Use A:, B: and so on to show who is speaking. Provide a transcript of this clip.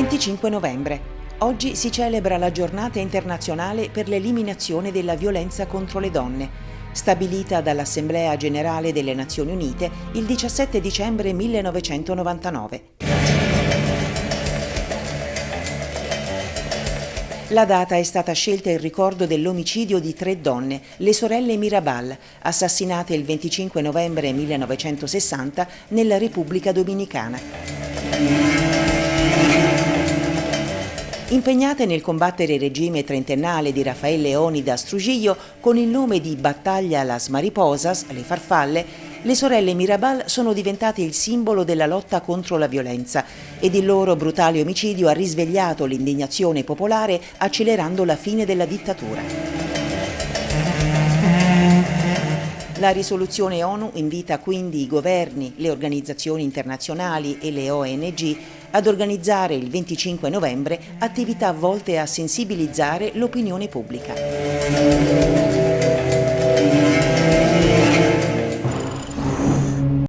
A: 25 novembre. Oggi si celebra la giornata internazionale per l'eliminazione della violenza contro le donne, stabilita dall'Assemblea Generale delle Nazioni Unite il 17 dicembre 1999. La data è stata scelta in ricordo dell'omicidio di tre donne, le sorelle Mirabal, assassinate il 25 novembre 1960 nella Repubblica Dominicana. Impegnate nel combattere il regime trentennale di Raffaele Leonidas Trujillo con il nome di Battaglia Las Mariposas, le farfalle, le sorelle Mirabal sono diventate il simbolo della lotta contro la violenza ed il loro brutale omicidio ha risvegliato l'indignazione popolare accelerando la fine della dittatura. La risoluzione ONU invita quindi i governi, le organizzazioni internazionali e le ONG ad organizzare il 25 novembre attività volte a sensibilizzare l'opinione pubblica.